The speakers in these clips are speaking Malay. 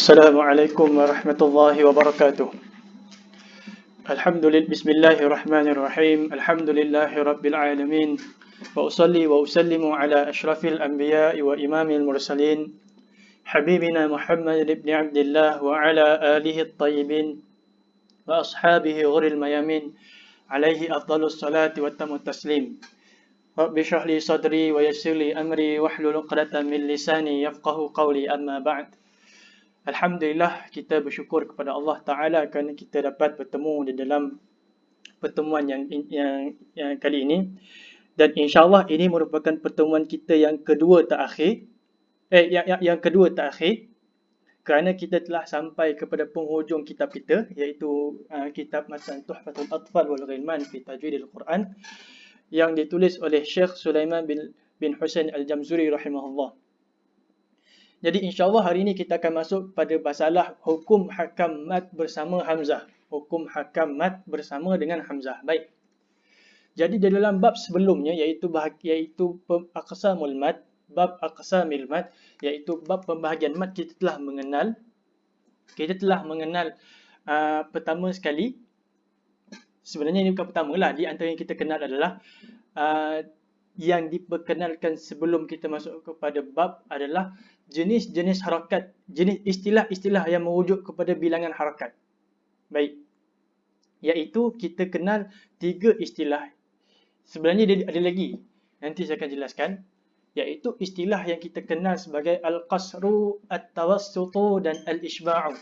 السلام عليكم ورحمة الله وبركاته. الحمد لله بسم الله الرحمن الرحيم. الحمد لله رب العالمين. وأصلي وأسلم على أشرف الأنبياء وإمام المرسلين حبيبنا محمد بن عبد الله وعلى آله الطيبين وأصحابه غر الميامين. عليه أفضل الصلاة والتم التسليم. رب اشرح لي صدري ويسر لي أمري واحلل عقدة من لساني يفقه قولي. أما بعد Alhamdulillah kita bersyukur kepada Allah Taala kerana kita dapat bertemu di dalam pertemuan yang yang, yang kali ini. Dan insyaallah ini merupakan pertemuan kita yang kedua terakhir. Eh yang yang, yang kedua terakhir. Kerana kita telah sampai kepada penghujung kitab kita iaitu uh, kitab Matan Tuhfatul Atfal wal Ghilman fi Tajwidil Quran yang ditulis oleh Syekh Sulaiman bin bin Husain Al-Jamzuri rahimahullah. Jadi insyaAllah hari ini kita akan masuk pada masalah hukum hakam mat bersama Hamzah. Hukum hakam mat bersama dengan Hamzah. Baik. Jadi di dalam bab sebelumnya iaitu iaitu aqsamul mat, bab aqsamil mat iaitu bab pembahagian mat kita telah mengenal kita telah mengenal uh, pertama sekali sebenarnya ini bukan pertama lah di antara yang kita kenal adalah uh, yang diperkenalkan sebelum kita masuk kepada bab adalah jenis-jenis harakat, jenis istilah-istilah yang merujuk kepada bilangan harakat. Baik. Iaitu kita kenal tiga istilah. Sebenarnya dia ada lagi. Nanti saya akan jelaskan. Iaitu istilah yang kita kenal sebagai Al-Qasru, At-Tawassutu dan Al-Ishba'u.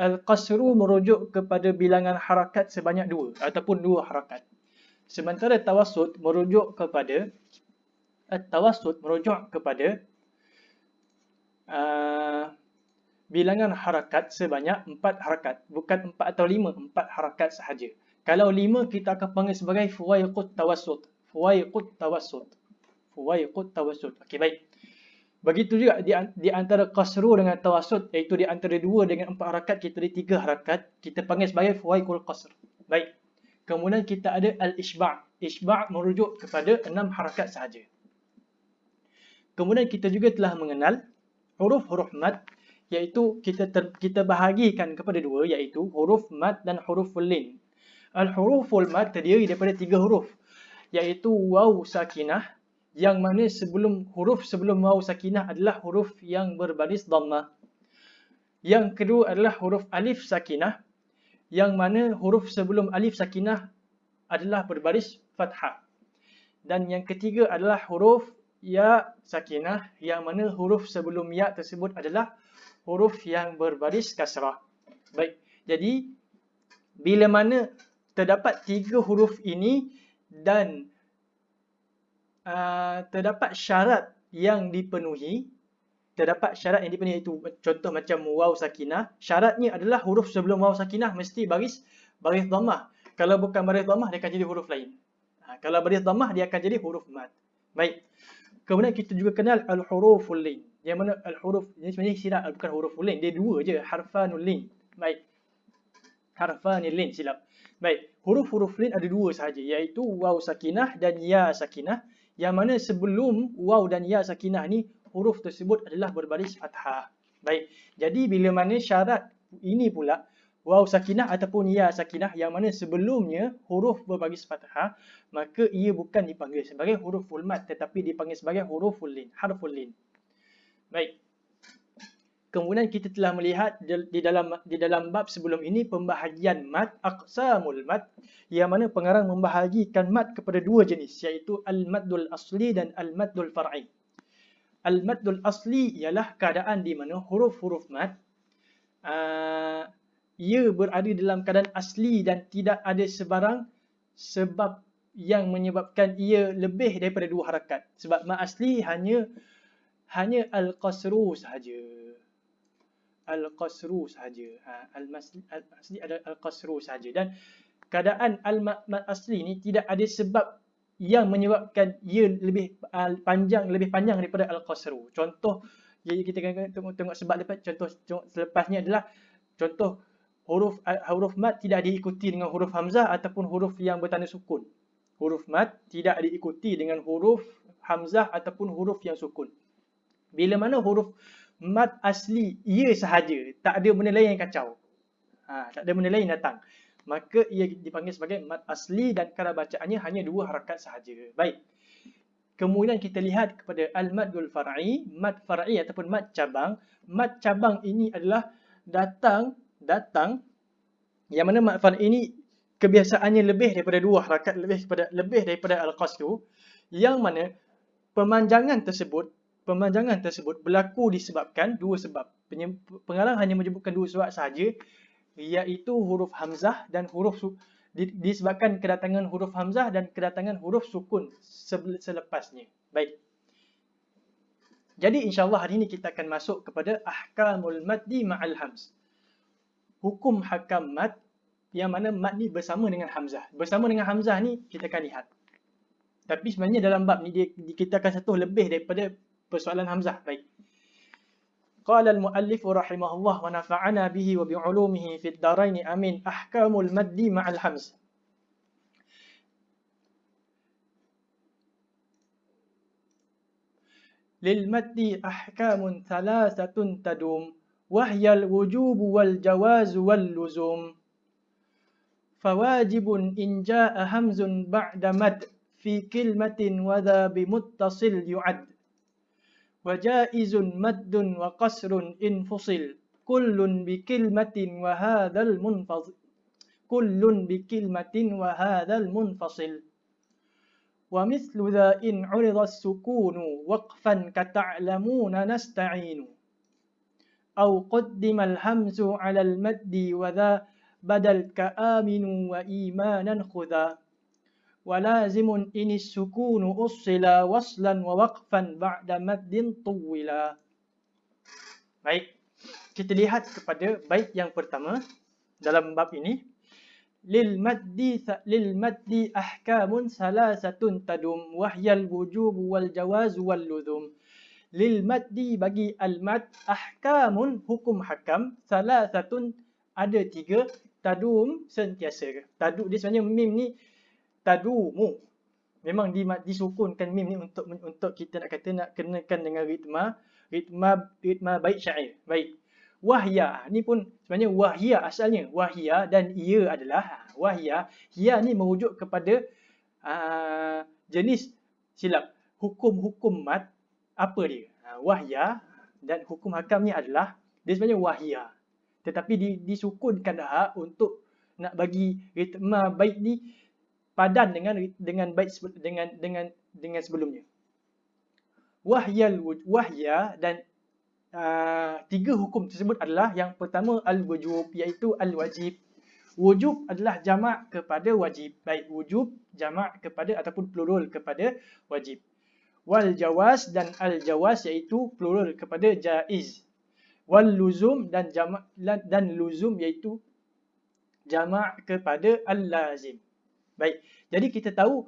Al-Qasru merujuk kepada bilangan harakat sebanyak dua ataupun dua harakat. Sementara Tawassut merujuk kepada At-Tawassut merujuk kepada Uh, bilangan harakat sebanyak empat harakat. Bukan empat atau lima, empat harakat sahaja. Kalau lima, kita akan panggil sebagai fuwaiqut tawassut. Fuwaiqut tawassut. Fuwaiqut tawassut. Okey, baik. Begitu juga di, di antara qasru dengan tawassut, iaitu di antara dua dengan empat harakat, kita ada tiga harakat. Kita panggil sebagai fuwaiqul qasr. Baik. Kemudian kita ada al-ishba' Ishba' merujuk kepada enam harakat sahaja. Kemudian kita juga telah mengenal huruf-huruf mad iaitu kita ter, kita bahagikan kepada dua iaitu huruf mad dan huruf lin. Al-huruful mad terdiri daripada tiga huruf iaitu waw sakinah yang mana sebelum huruf sebelum waw sakinah adalah huruf yang berbaris dhammah. Yang kedua adalah huruf alif sakinah yang mana huruf sebelum alif sakinah adalah berbaris fathah. Dan yang ketiga adalah huruf ya sakinah yang mana huruf sebelum ya tersebut adalah huruf yang berbaris kasrah. Baik, jadi bila mana terdapat tiga huruf ini dan uh, terdapat syarat yang dipenuhi, terdapat syarat yang dipenuhi itu contoh macam waw sakinah, syaratnya adalah huruf sebelum waw sakinah mesti baris baris dhammah. Kalau bukan baris dhammah dia akan jadi huruf lain. Ha, kalau baris dhammah dia akan jadi huruf mad. Baik. Kemudian kita juga kenal al-huruful lin. Yang mana al-huruf ini sebenarnya silap bukan huruful lin, dia dua je, harfanul lin. Baik. Harfanul lin silap. Baik, huruf-huruf lin ada dua sahaja iaitu waw sakinah dan ya sakinah. Yang mana sebelum waw dan ya sakinah ni huruf tersebut adalah berbaris fathah. Baik. Jadi bila mana syarat ini pula waw sakinah ataupun ya sakinah yang mana sebelumnya huruf berbaris fathah maka ia bukan dipanggil sebagai huruf mat tetapi dipanggil sebagai huruf lin harful lin. Baik. Kemudian kita telah melihat di dalam di dalam bab sebelum ini pembahagian mat aqsamul mat yang mana pengarang membahagikan mat kepada dua jenis iaitu al maddul asli dan al maddul far'i. Al maddul asli ialah keadaan di mana huruf-huruf mat uh, ia berada dalam keadaan asli dan tidak ada sebarang sebab yang menyebabkan ia lebih daripada dua harakat. Sebab ma asli hanya hanya al-qasru sahaja. Al-qasru sahaja. Ha, al-asli ada al-qasru sahaja. Dan keadaan al-mat asli ni tidak ada sebab yang menyebabkan ia lebih panjang lebih panjang daripada al-qasru. Contoh kita tengok, tengok sebab lepas contoh selepasnya adalah contoh huruf huruf mat tidak diikuti dengan huruf hamzah ataupun huruf yang bertanda sukun. Huruf mat tidak diikuti dengan huruf hamzah ataupun huruf yang sukun. Bila mana huruf mat asli ia sahaja, tak ada benda lain yang kacau. Ha, tak ada benda lain datang. Maka ia dipanggil sebagai mat asli dan kadar bacaannya hanya dua harakat sahaja. Baik. Kemudian kita lihat kepada al-maddul far'i, mad far'i ataupun mad cabang. Mad cabang ini adalah datang datang yang mana mad far'i ini kebiasaannya lebih daripada dua harakat lebih daripada lebih daripada al-qasdu yang mana pemanjangan tersebut pemanjangan tersebut berlaku disebabkan dua sebab. Pengarang hanya menyebutkan dua sebab sahaja iaitu huruf hamzah dan huruf disebabkan kedatangan huruf hamzah dan kedatangan huruf sukun selepasnya. Baik. Jadi insya-Allah hari ini kita akan masuk kepada ahkamul maddi ma'al hamz Hukum hakam mad yang mana mad ni bersama dengan hamzah. Bersama dengan hamzah ni kita akan lihat. Tapi sebenarnya dalam bab ni dia, kita akan satu lebih daripada persoalan hamzah. Baik. Qala al-muallif rahimahullah wa nafa'ana bihi wa bi'ulumihi fid darain amin ahkamul maddi ma'al hamz. للمد أحكام ثلاثة تدوم وهي الوجوب والجواز واللزوم. فواجب إن جاء همز بعد مد في كلمة وذا بمتصل يعد وجائز مد وقصر إن فصل. كل بكلمة وهذا المنفصل كل بكلمة وهذا المنفصل. ومثل ذا إن عرض السكون وقفا كتعلمون نستعين. أو قدم الهمز على المد وذا بدل كآمن وإيمانا خذا ولازم إن السكون أصل وصلا ووقفا بعد مد طولا Baik, kita lihat kepada bait yang pertama dalam bab ini. Lil maddi lil maddi ahkamun salasatun tadum wahyal wujub wal jawaz wal luzum. Lil maddi bagi al mad ahkamun hukum hakam salasatun ada tiga tadum sentiasa. Tadu dia sebenarnya mim ni tadumu. Memang di, disukunkan mim ni untuk untuk kita nak kata nak kenakan dengan ritma ritma ritma baik syair. Baik. Wahya ni pun sebenarnya wahya asalnya wahya dan ia adalah wahya. Ya ni merujuk kepada uh, jenis silap hukum-hukum mat apa dia? Uh, wahya dan hukum hakamnya adalah dia sebenarnya wahya. Tetapi di, disukunkan dah untuk nak bagi ritma baik ni padan dengan dengan baik dengan dengan dengan sebelumnya. Wahyal wahya dan uh, tiga hukum tersebut adalah yang pertama al-wujub iaitu al-wajib. Wujub adalah jamak kepada wajib. Baik wujub jamak kepada ataupun plural kepada wajib. Wal jawaz dan al jawaz iaitu plural kepada jaiz. Wal luzum dan jamak dan luzum iaitu jamak kepada al lazim. Baik. Jadi kita tahu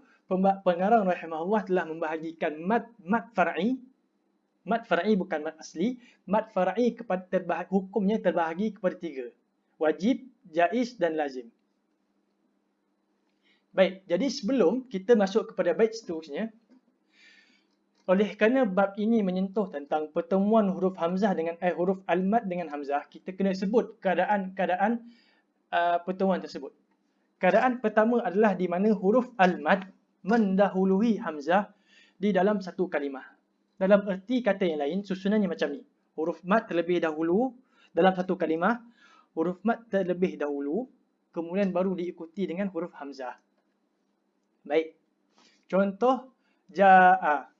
pengarang rahimahullah telah membahagikan mat mat far'i mat far'i bukan mat asli mat far'i kepada terbahagi, hukumnya terbahagi kepada tiga wajib jaiz dan lazim baik jadi sebelum kita masuk kepada bait seterusnya oleh kerana bab ini menyentuh tentang pertemuan huruf hamzah dengan eh, huruf al-mad dengan hamzah kita kena sebut keadaan-keadaan uh, pertemuan tersebut Keadaan pertama adalah di mana huruf al-mad mendahului hamzah di dalam satu kalimah. Dalam erti kata yang lain, susunannya macam ni. Huruf mad terlebih dahulu dalam satu kalimah. Huruf mad terlebih dahulu, kemudian baru diikuti dengan huruf hamzah. Baik. Contoh, ja'a.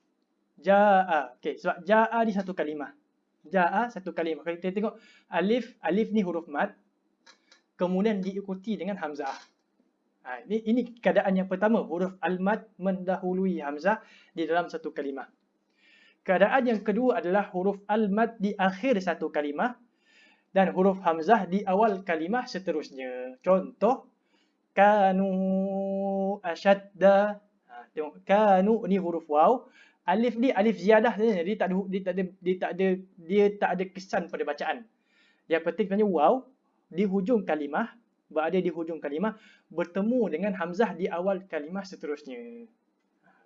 Ja'a. Okay, sebab ja'a di satu kalimah. Ja'a satu kalimah. Kita tengok alif, alif ni huruf mad. Kemudian diikuti dengan hamzah. Ha, ini, ini keadaan yang pertama, huruf al-mad mendahului hamzah di dalam satu kalimah. Keadaan yang kedua adalah huruf al-mad di akhir satu kalimah dan huruf hamzah di awal kalimah seterusnya. Contoh, kanu asyadda. Ha, tengok, kanu ni huruf waw. Alif ni alif ziyadah saja. Dia tak ada dia tak ada dia tak ada dia tak ada kesan pada bacaan. Yang penting sebenarnya waw di hujung kalimah berada di hujung kalimah bertemu dengan hamzah di awal kalimah seterusnya.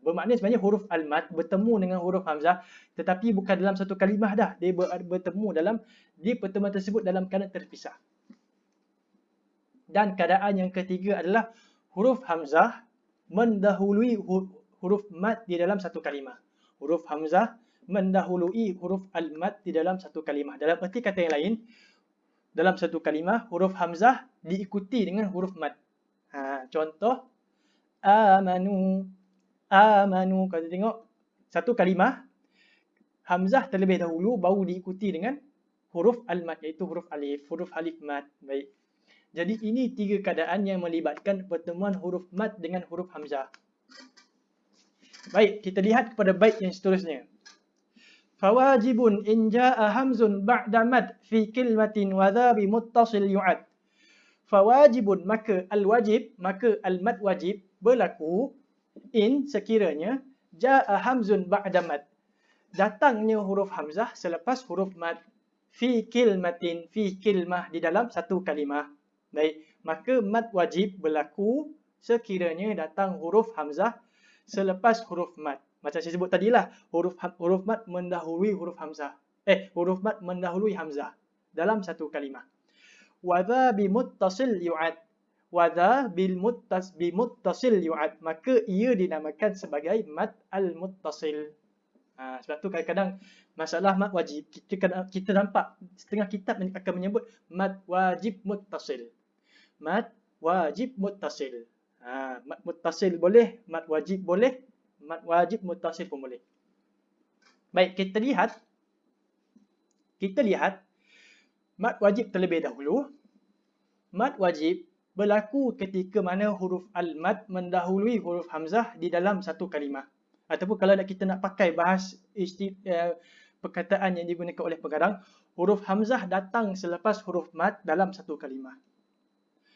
Bermakna sebenarnya huruf al-mad bertemu dengan huruf hamzah tetapi bukan dalam satu kalimah dah. Dia bertemu dalam di pertemuan tersebut dalam keadaan terpisah. Dan keadaan yang ketiga adalah huruf hamzah mendahului huruf mad di dalam satu kalimah. Huruf hamzah mendahului huruf al-mad di dalam satu kalimah. Dalam erti kata yang lain, dalam satu kalimah huruf hamzah diikuti dengan huruf mad. Ha, contoh amanu amanu kalau tengok satu kalimah hamzah terlebih dahulu baru diikuti dengan huruf al-mad iaitu huruf alif huruf alif mad baik jadi ini tiga keadaan yang melibatkan pertemuan huruf mad dengan huruf hamzah baik kita lihat kepada bait yang seterusnya. Fawajibun in jaa hamzun ba'da mad fi kalimatin wa dha bi muttasil yu'ad. Fawajibun maka al-wajib maka al-mad wajib berlaku in sekiranya jaa hamzun ba'da mad. Datangnya huruf hamzah selepas huruf mad fi kilmatin fi kilmah di dalam satu kalimah. Baik maka mad wajib berlaku sekiranya datang huruf hamzah selepas huruf mad. Macam saya sebut tadilah huruf huruf mad mendahului huruf hamzah. Eh huruf mad mendahului hamzah dalam satu kalimah. Wa dha bi muttasil yu'ad. Wada bil muttas bi muttasil yu'ad. Maka ia dinamakan sebagai mad al muttasil ha, sebab tu kadang-kadang masalah mad wajib kita kita nampak setengah kitab akan menyebut mad wajib muttasil. Mad wajib muttasil ha, mad muttasil boleh mad wajib boleh mad wajib muttasil pun boleh baik kita lihat kita lihat mad wajib terlebih dahulu mad wajib berlaku ketika mana huruf al-mad mendahului huruf hamzah di dalam satu kalimah. Ataupun kalau kita nak pakai bahas isti, uh, perkataan yang digunakan oleh pengarang, huruf hamzah datang selepas huruf mad dalam satu kalimah.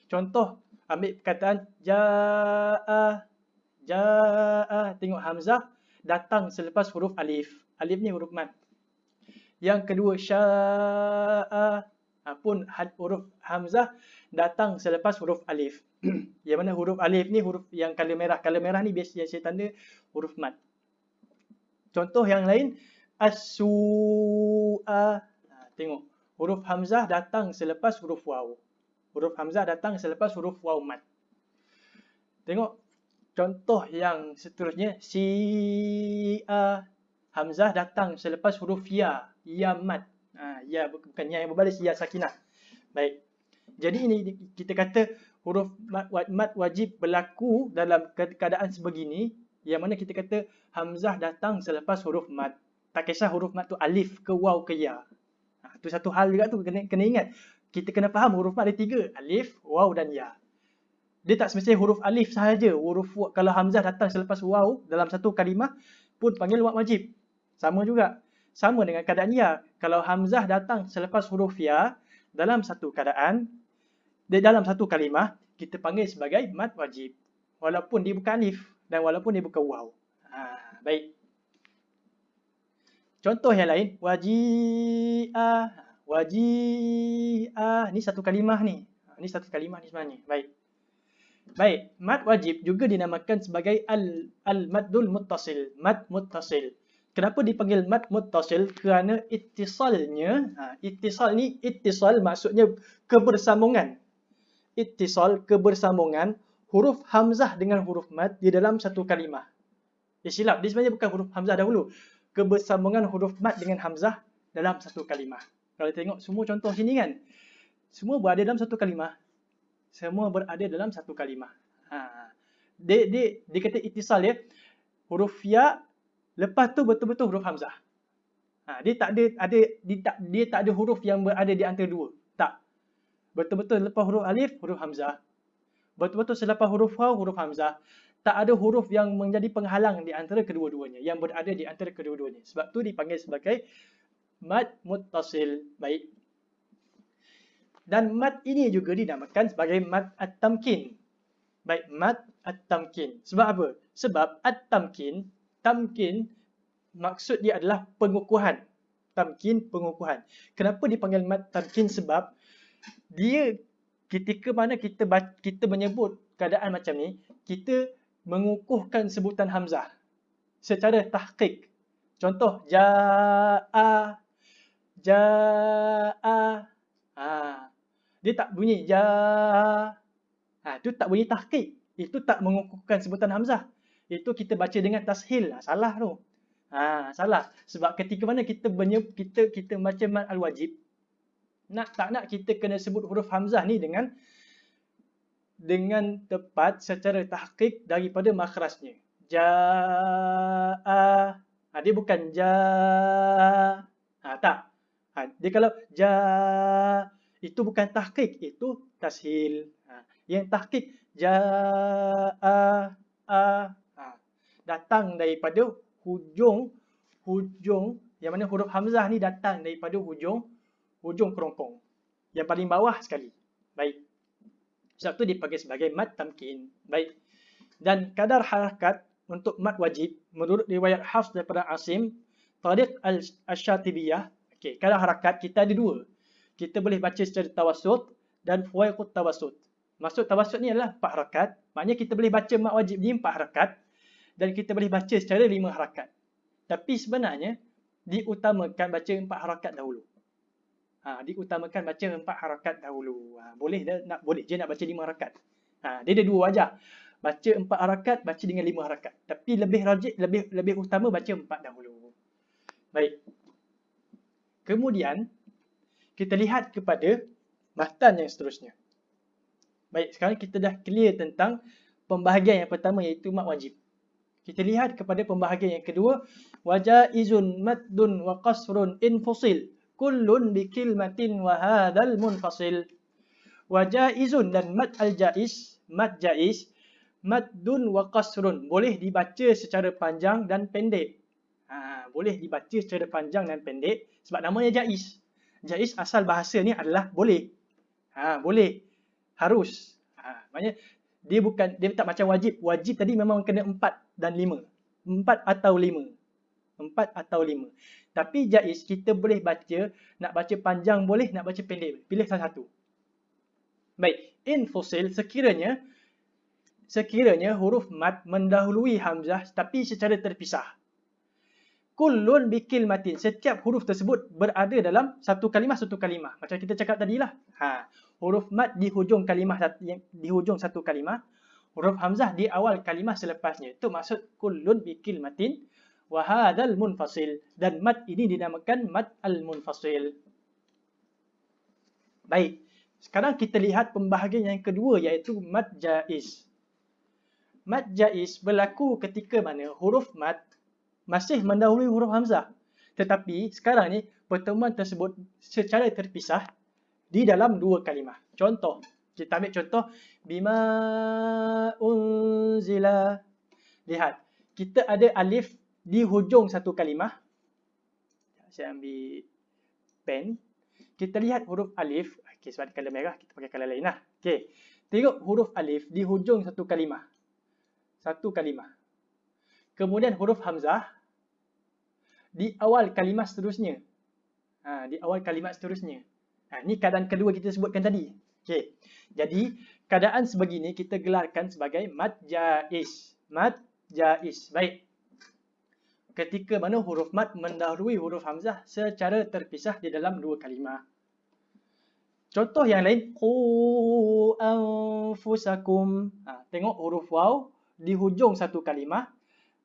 Contoh, ambil perkataan ja'a, ja'a, tengok hamzah datang selepas huruf alif. Alif ni huruf mad. Yang kedua, sya'a, pun huruf hamzah datang selepas huruf alif. yang mana huruf alif ni huruf yang color merah. Color merah ni biasa yang saya tanda huruf mat. Contoh yang lain as-su'a. Ha, tengok huruf hamzah datang selepas huruf waw. Huruf hamzah datang selepas huruf waw mat. Tengok contoh yang seterusnya si'a. Hamzah datang selepas huruf ya, ya mat. Ha, ya bukan ya yang berbaris ya sakinah. Baik. Jadi ini kita kata huruf mad wajib berlaku dalam keadaan sebegini yang mana kita kata hamzah datang selepas huruf mad. Tak kisah huruf mad tu alif ke waw ke ya. Ha, tu satu hal juga tu kena, kena ingat. Kita kena faham huruf ada tiga. Alif, waw dan ya. Dia tak semestinya huruf alif sahaja. Huruf kalau hamzah datang selepas waw dalam satu kalimah pun panggil mad wajib. Sama juga. Sama dengan keadaan ya. Kalau hamzah datang selepas huruf ya dalam satu keadaan di dalam satu kalimah kita panggil sebagai mad wajib walaupun dia bukan alif dan walaupun dia bukan waw. Ha, baik. Contoh yang lain waji'ah waji'ah ni satu kalimah ni. Ha, ni satu kalimah ni sebenarnya. Baik. Baik, mad wajib juga dinamakan sebagai al al-maddul muttasil, mad muttasil. Kenapa dipanggil mad muttasil? Kerana ittisalnya, ha, ittisal ni ittisal maksudnya kebersambungan ittisal kebersambungan huruf hamzah dengan huruf mad di dalam satu kalimah. Dia silap, dia sebenarnya bukan huruf hamzah dahulu. Kebersambungan huruf mad dengan hamzah dalam satu kalimah. Kalau tengok semua contoh sini kan, semua berada dalam satu kalimah. Semua berada dalam satu kalimah. Ha. Dia, dia, dia kata ittisal ya, huruf ya, lepas tu betul-betul huruf hamzah. Ha. Dia tak ada, ada dia, tak, dia tak ada huruf yang berada di antara dua. Tak. Betul-betul lepas huruf alif, huruf hamzah. Betul-betul selepas huruf waw, huruf hamzah. Tak ada huruf yang menjadi penghalang di antara kedua-duanya. Yang berada di antara kedua-duanya. Sebab tu dipanggil sebagai mad muttasil. Baik. Dan mad ini juga dinamakan sebagai mad at-tamkin. Baik, mad at-tamkin. Sebab apa? Sebab at-tamkin, tamkin maksud dia adalah pengukuhan. Tamkin, pengukuhan. Kenapa dipanggil mad tamkin? Sebab dia ketika mana kita kita menyebut keadaan macam ni, kita mengukuhkan sebutan hamzah. secara tahqiq. Contoh jaa jaa ha dia tak bunyi jaa ha tu tak bunyi tahqiq. Itu tak mengukuhkan sebutan hamzah. Itu kita baca dengan tashil. Ha, salah tu. Ha, salah. Sebab ketika mana kita menyebut kita kita baca mad al-wajib nak tak nak kita kena sebut huruf hamzah ni dengan dengan tepat secara tahqiq daripada makhrajnya. Jaa. Ha, dia bukan ja. Ha, tak. Ha, dia kalau ja itu bukan tahqiq, itu tashil. Ha, yang tahqiq jaa a ha, datang daripada hujung hujung yang mana huruf hamzah ni datang daripada hujung hujung kerongkong yang paling bawah sekali. Baik. Sebab tu dipanggil sebagai mad tamkin. Baik. Dan kadar harakat untuk mad wajib menurut riwayat Hafs daripada Asim, Tariq al-Syatibiyah, okey, kadar harakat kita ada dua. Kita boleh baca secara tawassut dan fuwaiqut tawassut. Maksud tawassut ni adalah empat harakat. Maknanya kita boleh baca mad wajib ni empat harakat dan kita boleh baca secara lima harakat. Tapi sebenarnya diutamakan baca empat harakat dahulu. Ha, diutamakan baca empat harakat dahulu. Ha, boleh nak boleh je nak baca lima harakat. Ha, dia ada dua wajah. Baca empat harakat, baca dengan lima harakat. Tapi lebih rajik, lebih lebih utama baca empat dahulu. Baik. Kemudian kita lihat kepada matan yang seterusnya. Baik, sekarang kita dah clear tentang pembahagian yang pertama iaitu mat wajib. Kita lihat kepada pembahagian yang kedua. Wajaizun maddun wa qasrun infusil. Kullun bikilmatin wa hadal munfasil. Wajaizun dan mad al-jaiz. Mad jaiz. Maddun wa qasrun. Boleh dibaca secara panjang dan pendek. Ha, boleh dibaca secara panjang dan pendek. Sebab namanya jaiz. Jaiz asal bahasa ni adalah boleh. Ha, boleh. Harus. Ha, maknanya dia bukan dia tak macam wajib. Wajib tadi memang kena empat dan lima. Empat atau lima. Empat atau lima. Tapi jaiz kita boleh baca, nak baca panjang boleh, nak baca pendek. Pilih salah satu. Baik, in sekiranya sekiranya huruf mat mendahului hamzah tapi secara terpisah. Kullun bikil matin. Setiap huruf tersebut berada dalam satu kalimah satu kalimah. Macam kita cakap tadilah. Ha, huruf mat di hujung kalimah di hujung satu kalimah. Huruf hamzah di awal kalimah selepasnya. Itu maksud kullun bikil matin wa hadzal munfasil dan mat ini dinamakan mat al munfasil. Baik. Sekarang kita lihat pembahagian yang kedua iaitu mat jaiz. Mat jaiz berlaku ketika mana huruf mat masih mendahului huruf hamzah. Tetapi sekarang ni pertemuan tersebut secara terpisah di dalam dua kalimah. Contoh, kita ambil contoh bima unzila. Lihat, kita ada alif di hujung satu kalimah. Saya ambil pen. Kita lihat huruf alif. Okey, sebab color merah, kita pakai color lain lah. Okey. Tengok huruf alif di hujung satu kalimah. Satu kalimah. Kemudian huruf hamzah di awal kalimat seterusnya. Ha, di awal kalimat seterusnya. Ha, ini keadaan kedua kita sebutkan tadi. Okay. Jadi, keadaan sebegini kita gelarkan sebagai mad jaiz. Mad jaiz. Baik. Ketika mana huruf mad mendahului huruf hamzah secara terpisah di dalam dua kalimah. Contoh yang lain. Ha, tengok huruf waw di hujung satu kalimah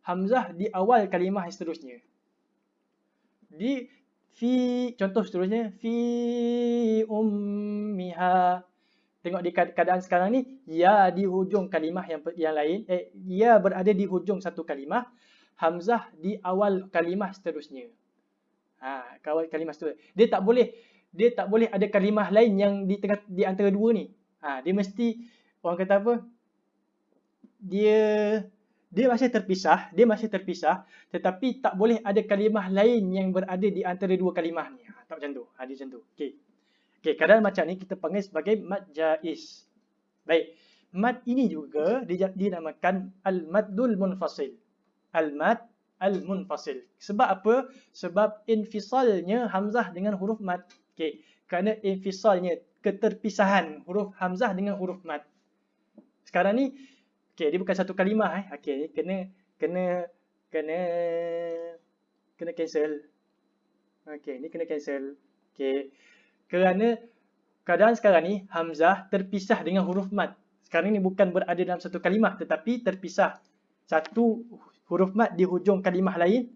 hamzah di awal kalimah seterusnya. Di fi contoh seterusnya fi ummiha. Tengok di keadaan sekarang ni ya di hujung kalimah yang yang lain eh ya berada di hujung satu kalimah, hamzah di awal kalimah seterusnya. Ha, kawal kalimah seterusnya. Dia tak boleh dia tak boleh ada kalimah lain yang di tengah di antara dua ni. Ha, dia mesti orang kata apa? Dia dia masih terpisah, dia masih terpisah tetapi tak boleh ada kalimah lain yang berada di antara dua kalimah ni. Ha, tak macam tu. Ha, dia macam tu. Okey. Okey, keadaan macam ni kita panggil sebagai mad jaiz. Baik. Mad ini juga dinamakan al-maddul munfasil. Al-mad al-munfasil. Sebab apa? Sebab infisalnya hamzah dengan huruf mad. Okey. Kerana infisalnya keterpisahan huruf hamzah dengan huruf mad. Sekarang ni Okey, dia bukan satu kalimah eh. Okey, kena kena kena kena cancel. Okey, ni kena cancel. Okey. Kerana keadaan sekarang ni hamzah terpisah dengan huruf mat. Sekarang ni bukan berada dalam satu kalimah tetapi terpisah. Satu huruf mat di hujung kalimah lain,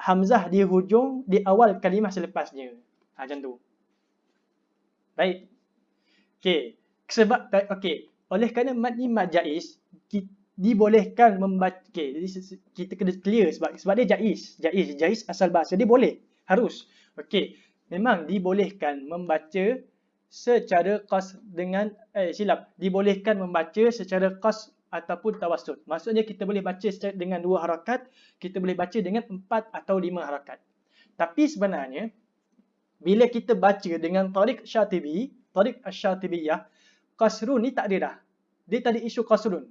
hamzah di hujung di awal kalimah selepasnya. Ha, macam tu. Baik. Okey. Sebab okey, oleh kerana mat ni mat jaiz, dibolehkan membaca okay, jadi kita kena clear sebab sebab dia jaiz jaiz jaiz asal bahasa dia boleh harus. Okey memang dibolehkan membaca secara qas dengan eh silap. Dibolehkan membaca secara qas ataupun tawassut maksudnya kita boleh baca dengan dua harakat kita boleh baca dengan empat atau lima harakat. Tapi sebenarnya bila kita baca dengan tariq syatibi tariq asy-syatibiyah qasrun ni tak ada dah dia tak ada isu qasrun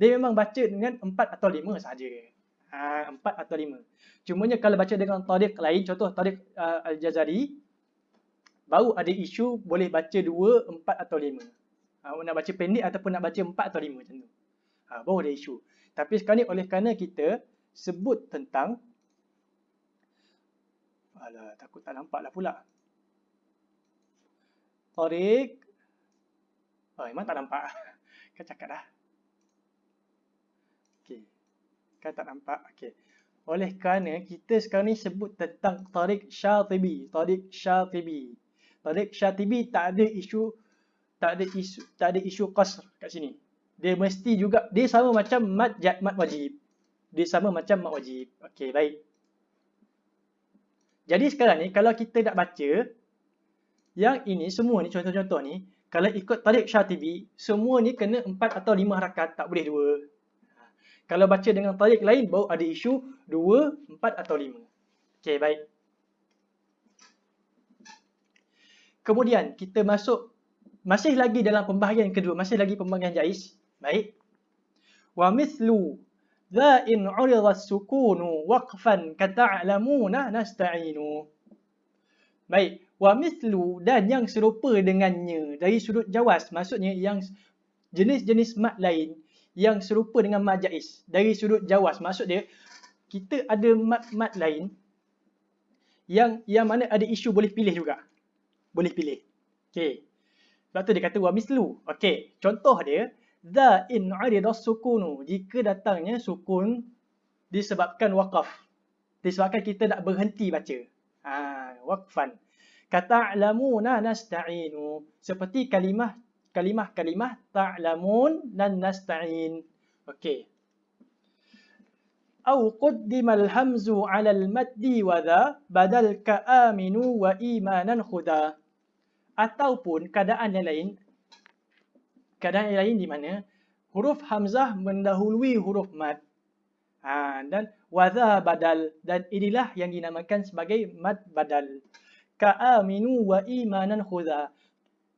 dia memang baca dengan empat atau lima saja. Ha, empat atau lima. Cumanya kalau baca dengan tariq lain, contoh tariq uh, Al-Jazari, baru ada isu boleh baca dua, empat atau lima. Ha, nak baca pendek ataupun nak baca empat atau lima macam tu. Ha, baru ada isu. Tapi sekarang ni oleh kerana kita sebut tentang Alah, takut tak nampak lah pula. Tariq. Oh, memang tak nampak. Kan cakap dah. Okey. Kan tak nampak? Okey. Oleh kerana kita sekarang ni sebut tentang Tariq Syatibi. Tariq Syatibi. Tariq Syatibi tak ada isu tak ada isu tak ada isu qasr kat sini. Dia mesti juga dia sama macam mat jat mat wajib. Dia sama macam mat wajib. Okey, baik. Jadi sekarang ni kalau kita nak baca yang ini semua ni contoh-contoh ni kalau ikut Tariq Syatibi semua ni kena 4 atau 5 harakat tak boleh dua. Kalau baca dengan tarik lain, baru ada isu 2, 4 atau 5. Okey, baik. Kemudian, kita masuk, masih lagi dalam pembahagian kedua, masih lagi pembahagian jais. Baik. Wa mithlu dha in urida sukunu waqfan kata'lamuna nasta'inu. Baik. Wa mithlu dan yang serupa dengannya. Dari sudut jawas, maksudnya yang jenis-jenis mat lain yang serupa dengan mat jaiz dari sudut jawas maksud dia kita ada mat-mat lain yang yang mana ada isu boleh pilih juga. Boleh pilih. Okey. Sebab tu dia kata wa mislu okey. Contoh dia za in urida sukunu. Jika datangnya sukun disebabkan waqaf disebabkan kita nak berhenti baca. Ha waqfan kata alamuna nasta'inu seperti kalimah kalimah-kalimah ta'lamun dan nasta'in. Okey. Au quddimal hamzu 'ala al-maddi wa dha badal ka aminu wa imanan khuda. Ataupun keadaan yang lain keadaan yang lain di mana huruf hamzah mendahului huruf mad. Ha, dan wadha badal dan inilah yang dinamakan sebagai mad badal. Ka aminu wa imanan khuda.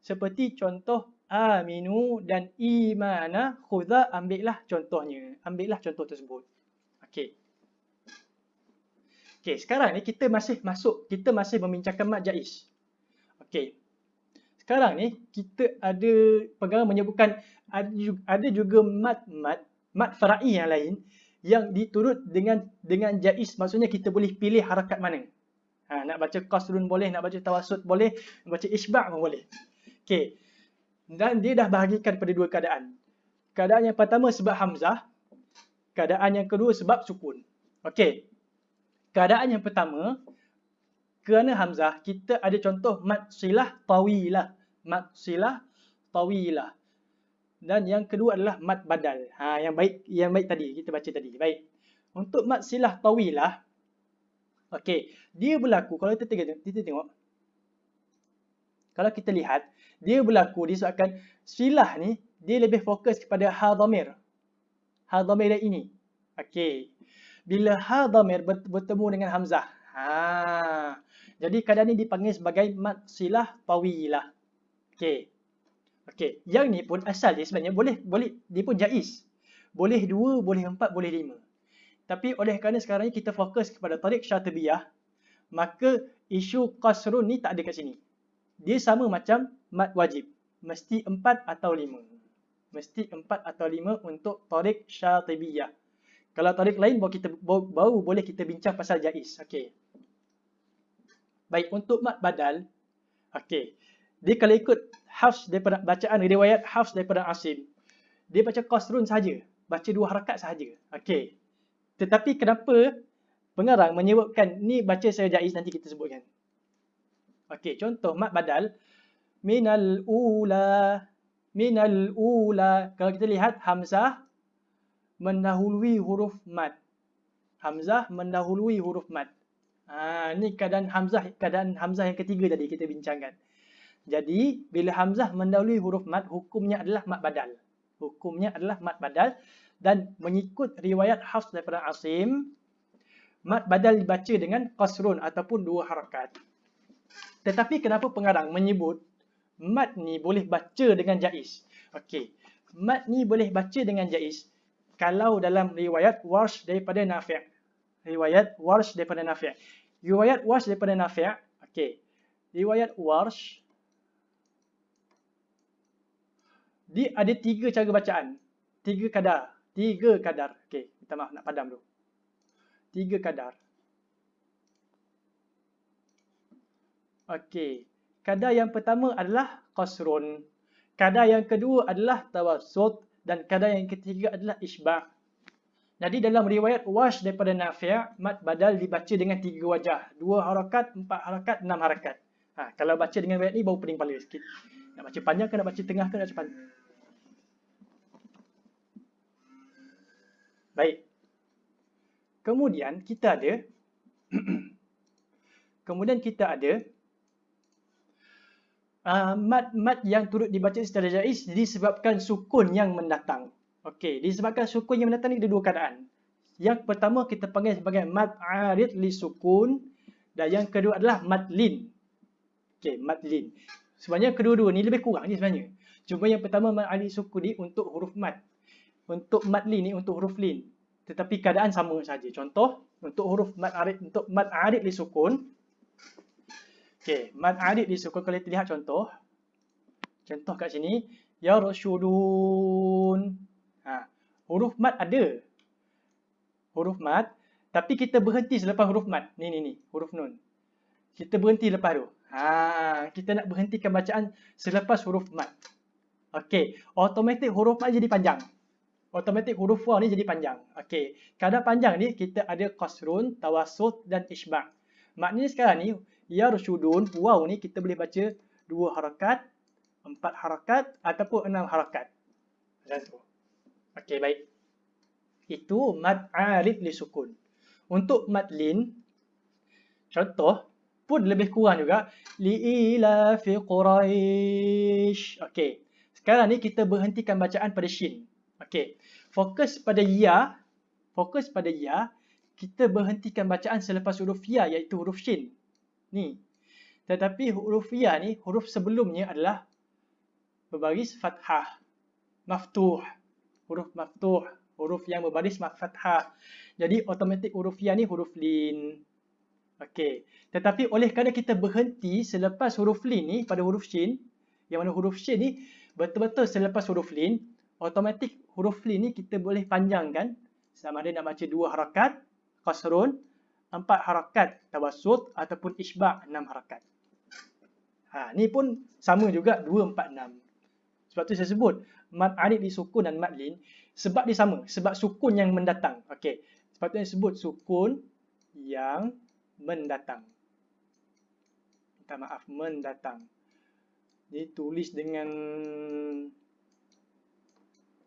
Seperti contoh aminu dan imana khudha ambillah contohnya. Ambillah contoh tersebut. Okey. Okey sekarang ni kita masih masuk kita masih membincangkan mat jaiz okey. Sekarang ni kita ada pegangan menyebutkan ada juga mat-mat mat farai yang lain yang diturut dengan dengan jaiz maksudnya kita boleh pilih harakat mana ha, nak baca qasrun boleh nak baca tawassut boleh nak baca isba' pun boleh okey dan dia dah bahagikan pada dua keadaan. Keadaan yang pertama sebab Hamzah. Keadaan yang kedua sebab sukun. Okey. Keadaan yang pertama, kerana Hamzah, kita ada contoh mat silah tawilah. Mat silah tawilah. Dan yang kedua adalah mat badal. Ha, yang baik yang baik tadi, kita baca tadi. Baik. Untuk mat silah tawilah, okey, dia berlaku, kalau kita tengok, kita tengok, kalau kita lihat, dia berlaku disebabkan silah ni dia lebih fokus kepada ha dhamir. Ha dhamir ini. Okey. Bila ha dhamir bertemu dengan hamzah. Ha. Jadi keadaan ni dipanggil sebagai mat silah tawilah. Okey. Okey. Yang ni pun asal dia sebenarnya boleh boleh dia pun jaiz. Boleh dua, boleh empat, boleh lima. Tapi oleh kerana sekarang ni kita fokus kepada tarik syatibiyah, maka isu qasrun ni tak ada kat sini dia sama macam mat wajib. Mesti empat atau lima. Mesti empat atau lima untuk tarik syatibiyah. Kalau tarik lain baru kita baru boleh kita bincang pasal jaiz. Okey. Baik untuk mat badal. Okey. Dia kalau ikut Hafs daripada bacaan riwayat Hafs daripada Asim. Dia baca qasrun saja, baca dua harakat sahaja. Okey. Tetapi kenapa pengarang menyebutkan ni baca saya jaiz nanti kita sebutkan. Okey, contoh mat badal minal ula minal ula kalau kita lihat hamzah mendahului huruf mat. Hamzah mendahului huruf mat. Ha, ni keadaan hamzah keadaan hamzah yang ketiga tadi kita bincangkan. Jadi bila hamzah mendahului huruf mat hukumnya adalah mat badal. Hukumnya adalah mat badal dan mengikut riwayat Hafs daripada Asim mat badal dibaca dengan qasrun ataupun dua harakat. Tetapi kenapa pengarang menyebut mat ni boleh baca dengan jaiz? Okey. Mat ni boleh baca dengan jaiz kalau dalam riwayat Warsh daripada Nafi'. Riwayat Warsh daripada Nafi'. Riwayat Warsh daripada Nafi'. Okey. Riwayat Warsh dia ada tiga cara bacaan. Tiga kadar. Tiga kadar. Okey, minta maaf nak padam dulu. Tiga kadar. Okey. Kadar yang pertama adalah qasrun. Kadar yang kedua adalah tawassut dan kadar yang ketiga adalah isba'. Jadi dalam riwayat Wash daripada Nafi' mat badal dibaca dengan tiga wajah. Dua harakat, empat harakat, enam harakat. Ha, kalau baca dengan riwayat ni baru pening kepala sikit. Nak baca panjang ke nak baca tengah ke nak cepat? Baik. Kemudian kita ada kemudian kita ada uh, mat-mat yang turut dibaca secara jaiz disebabkan sukun yang mendatang. Okey, disebabkan sukun yang mendatang ni ada dua keadaan. Yang pertama kita panggil sebagai mat arid li sukun dan yang kedua adalah mat lin. Okey, mat lin. Sebenarnya kedua-dua ni lebih kurang ni sebenarnya. Cuma yang pertama mat arid sukun ni untuk huruf mat untuk mad lin ni untuk huruf lin tetapi keadaan sama saja. Contoh untuk huruf mad arid untuk mad arid li sukun. Okey mad arid li sukun kalau kita lihat contoh. Contoh kat sini. Ya rasyudun ha huruf mad ada. Huruf mad. Tapi kita berhenti selepas huruf mad. Ni ni ni. Huruf nun. Kita berhenti lepas tu. Ha kita nak berhentikan bacaan selepas huruf mad. Okey automatik huruf mad jadi panjang automatik huruf waw ni jadi panjang. Okey, kadar panjang ni kita ada qasrun, tawassut dan isba'. Maknanya sekarang ni ya rusyudun waw ni kita boleh baca dua harakat, empat harakat ataupun enam harakat. Macam tu. Okey, baik. Itu mad alif li sukun. Untuk mad lin contoh pun lebih kurang juga li ila fi quraish. Okey. Sekarang ni kita berhentikan bacaan pada shin. Okey. Fokus pada ya. Fokus pada ya. Kita berhentikan bacaan selepas huruf ya iaitu huruf shin. Ni. Tetapi huruf ya ni huruf sebelumnya adalah berbaris fathah. Maftuh. Huruf maftuh. Huruf yang berbaris fathah. Jadi automatik huruf ya ni huruf lin. Okey. Tetapi oleh kerana kita berhenti selepas huruf lin ni pada huruf shin. Yang mana huruf shin ni betul-betul selepas huruf lin automatik huruf lin ni kita boleh panjangkan sama ada nak baca dua harakat qasrun, empat harakat tawassut ataupun isba' enam harakat. Ha, ni pun sama juga dua, empat, enam. Sebab tu saya sebut mad alif di sukun dan mad lin sebab dia sama, sebab sukun yang mendatang. Okey. Sebab tu saya sebut sukun yang mendatang. Minta maaf, mendatang. Ditulis dengan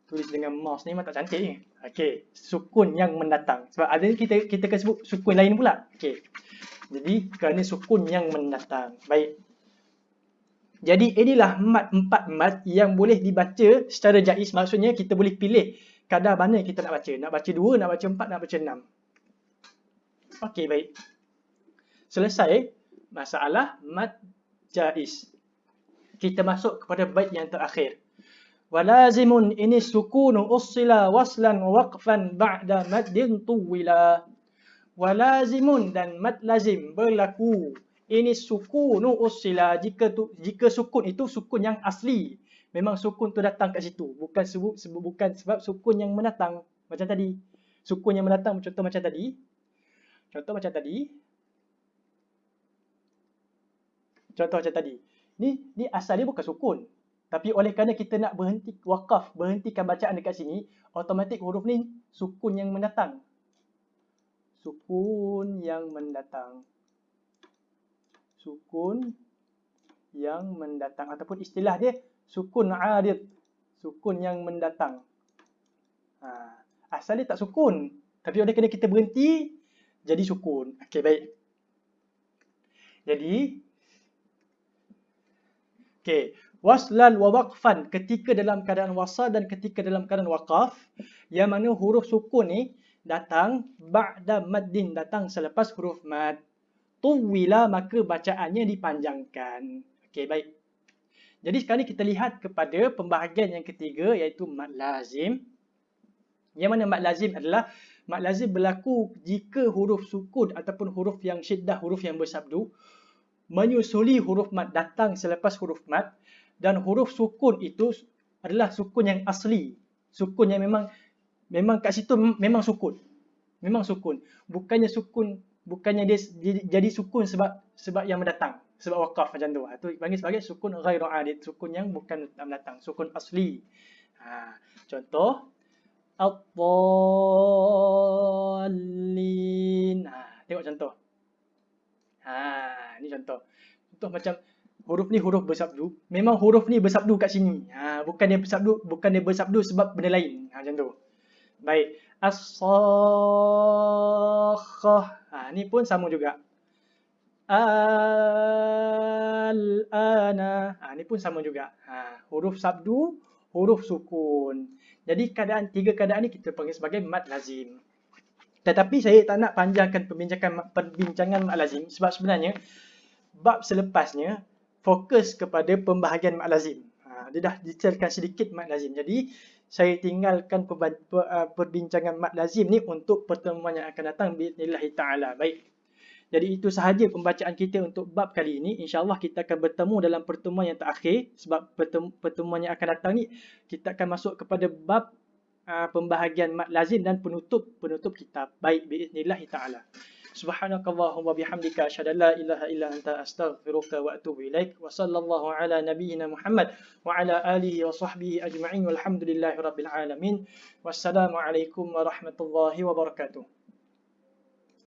tulis dengan mouse ni memang tak cantik ni. Okey, sukun yang mendatang. Sebab ada kita kita akan sebut sukun lain pula. Okey. Jadi kerana sukun yang mendatang. Baik. Jadi inilah mat empat mat yang boleh dibaca secara jaiz. Maksudnya kita boleh pilih kadar mana kita nak baca. Nak baca dua, nak baca empat, nak baca enam. Okey, baik. Selesai masalah mat jaiz. Kita masuk kepada bait yang terakhir. Walazimun ini sukunu ussila waslan waqfan ba'da maddin tuwila. Walazimun dan mad lazim berlaku. Ini sukunu ussila jika tu, jika sukun itu sukun yang asli. Memang sukun tu datang kat situ. Bukan sebab, sebab, bukan sebab sukun yang menatang macam tadi. Sukun yang menatang contoh macam tadi. Contoh macam tadi. Contoh macam tadi. Ni ni asal dia bukan sukun. Tapi oleh kerana kita nak berhenti wakaf, berhentikan bacaan dekat sini, automatik huruf ni sukun yang mendatang. Sukun yang mendatang. Sukun yang mendatang ataupun istilah dia sukun arid. Sukun yang mendatang. Ha, asal dia tak sukun. Tapi oleh kerana kita berhenti, jadi sukun. Okey, baik. Jadi, okey waslan wa waqfan ketika dalam keadaan wasal dan ketika dalam keadaan waqaf yang mana huruf sukun ni datang ba'da maddin datang selepas huruf mad. Tuwila maka bacaannya dipanjangkan. Okey baik. Jadi sekarang ni kita lihat kepada pembahagian yang ketiga iaitu mad lazim. Yang mana mad lazim adalah mad lazim berlaku jika huruf sukun ataupun huruf yang syiddah huruf yang bersabdu menyusuli huruf mad datang selepas huruf mad dan huruf sukun itu adalah sukun yang asli. Sukun yang memang memang kat situ memang sukun. Memang sukun. Bukannya sukun bukannya dia jadi sukun sebab sebab yang mendatang, sebab wakaf macam tu. Itu panggil sebagai sukun ghairu adid, sukun yang bukan mendatang, sukun asli. Ha, contoh Al-Dallin. Ha, tengok contoh. Ha, ni contoh. Contoh macam huruf ni huruf bersabdu. Memang huruf ni bersabdu kat sini. Ha, bukan dia bersabdu, bukan dia bersabdu sebab benda lain. Ha, macam tu. Baik. As-sakhah. Ha, ni pun sama juga. Al-ana. Ha, ni pun sama juga. Ha, huruf sabdu, huruf sukun. Jadi keadaan tiga keadaan ni kita panggil sebagai mad lazim. Tetapi saya tak nak panjangkan perbincangan perbincangan mad lazim sebab sebenarnya bab selepasnya fokus kepada pembahagian mak lazim. Ha, dia dah detailkan sedikit mak lazim. Jadi, saya tinggalkan perbincangan mak lazim ni untuk pertemuan yang akan datang. Bismillahirrahmanirrahim. ta'ala. Baik. Jadi, itu sahaja pembacaan kita untuk bab kali ini. InsyaAllah kita akan bertemu dalam pertemuan yang terakhir. Sebab pertemuan yang akan datang ni, kita akan masuk kepada bab uh, pembahagian mak lazim dan penutup penutup kitab. Baik. Bismillahirrahmanirrahim. ta'ala. Subhanakallahumma bihamdika asyhadu an la ilaha illa anta astaghfiruka wa atubu ilaik. Wa sallallahu ala nabiyyina Muhammad wa ala alihi wa sahbihi ajma'in. Walhamdulillahi rabbil alamin. Wassalamu alaikum warahmatullahi wabarakatuh